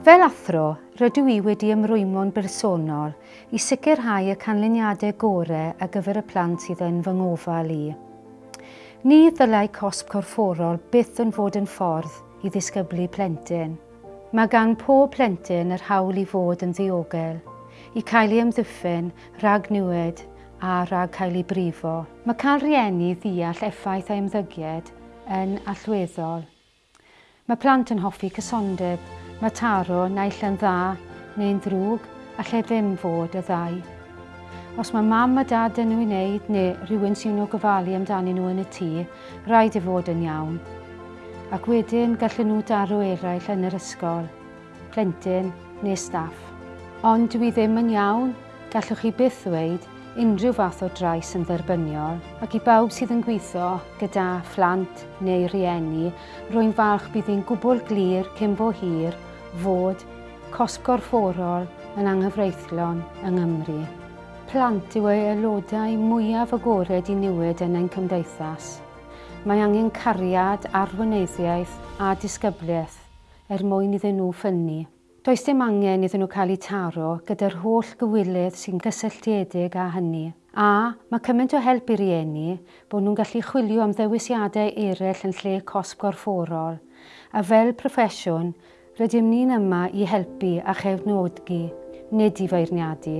Fel athro, rydw i wedi ymrwymo'n bersonol i sicrhau y canlyniadau gorau ar gyfer y plant sydd yn fy ngofal i. Ni ddylai cosb corfforol byth yn fod yn ffordd i ddisgyblu plentyn. Mae gan pob plentyn yr hawl i fod yn ddiogel, i cael ei ymddiffyn, rhag niwed a rhag cael ei brifo. Mae cael rieni ddeall effaith a ymddygiad yn allweddol. Mae plant yn hoffi cysondeb, Mae taro naill yn dda neu'n ddrwg a lle ddim fod y ddau. Os mae mam a dad yn nhw'n wneud neu rhywun sy'n nhw gofalu amdanyn nhw yn y tŷ, rhaid i fod yn iawn. Ac wedyn gallen nhw daro eraill yn yr ysgol, plentyn neu staff. Ond dwi ddim yn iawn, gallwch chi byth ddweud unrhyw fath o drais yn dderbyniol ac i bawb sydd yn gweithio gyda phlant neu rieni, rwy'n falch bydd hi'n gwbl glir cyn bo hir fod cosb gorfforol yn anghyfreithlon yng Nghymru. Plant yw ei aelodau mwyaf agored i newid yn ein cymdeithas. Mae angen cariad, arwyneddiaeth a disgybliaeth er mwyn iddyn nhw ffynnu. Does dim angen iddyn nhw cael eu taro gyda'r holl gywilydd sy'n gysylltiedig â hynny. A mae cymaint o help i rieni bod nhw'n gallu chwilio am ddewisiadau eraill yn lle cosb gorfforol. A fel proffesiwn, Rydym ni'n yma i helpu a chefnodgu, nid i feirniadu.